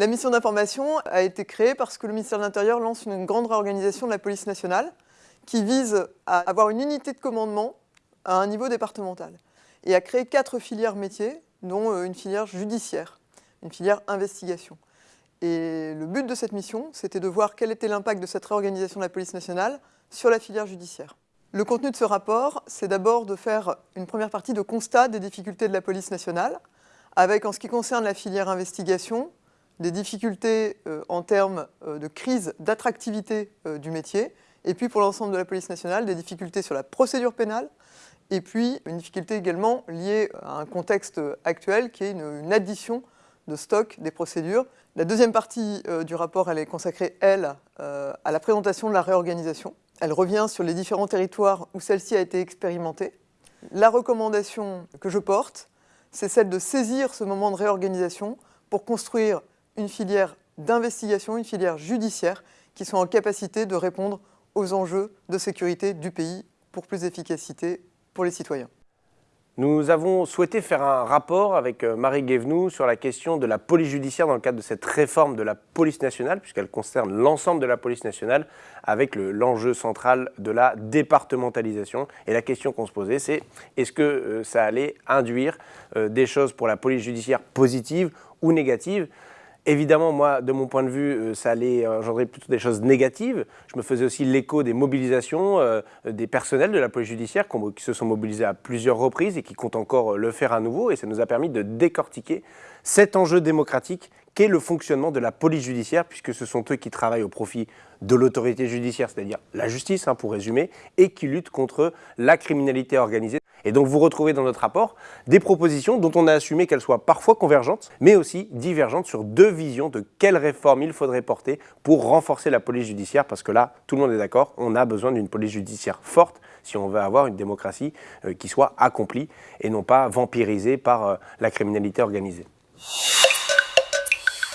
La mission d'information a été créée parce que le ministère de l'Intérieur lance une grande réorganisation de la police nationale qui vise à avoir une unité de commandement à un niveau départemental et à créer quatre filières métiers, dont euh, une filière judiciaire, une filière investigation. Et le but de cette mission, c'était de voir quel était l'impact de cette réorganisation de la police nationale sur la filière judiciaire. Le contenu de ce rapport, c'est d'abord de faire une première partie de constat des difficultés de la police nationale, avec en ce qui concerne la filière investigation, des difficultés euh, en termes euh, de crise d'attractivité euh, du métier, et puis pour l'ensemble de la police nationale, des difficultés sur la procédure pénale, et puis une difficulté également liée à un contexte actuel qui est une, addition de stock des procédures. La deuxième partie du rapport, elle est consacrée, elle, à la présentation de la réorganisation. Elle revient sur les différents territoires où celle-ci a été expérimentée. La recommandation que je porte, c'est celle de saisir ce moment de réorganisation pour construire une filière d'investigation, une filière judiciaire qui soit en capacité de répondre aux enjeux de sécurité du pays pour plus d'efficacité pour les citoyens. Nous avons souhaité faire un rapport avec euh, Marie Guévenoux sur la question de la police judiciaire dans le cadre de cette réforme de la police nationale, puisqu'elle concerne l'ensemble de la police nationale, avec l'enjeu central de la départementalisation. Et la question qu'on se posait, c'est est-ce que euh, ça allait induire euh, des choses pour la police judiciaire positives ou négatives? Évidemment, moi, de mon point de vue, euh, ça allait engendrer plutôt des choses négatives. Je me faisais aussi l'écho des mobilisations euh, des personnels de la police judiciaire qui se sont mobilisés à plusieurs reprises et qui comptent encore le faire à nouveau. Et ça nous a permis de décortiquer cet enjeu démocratique qu'est le fonctionnement de la police judiciaire, puisque ce sont eux qui travaillent au profit de l'autorité judiciaire, c'est-à-dire la justice, hein, pour résumer, et qui luttent contre la criminalité organisée. Et donc vous retrouvez dans notre rapport des propositions dont on a assumé qu'elles soient parfois convergentes, mais aussi divergentes sur deux visions de quelles réformes il faudrait porter pour renforcer la police judiciaire, parce que là, tout le monde est d'accord, on a besoin d'une police judiciaire forte si on veut avoir une démocratie euh, qui soit accomplie et non pas vampirisée par euh, la criminalité organisée.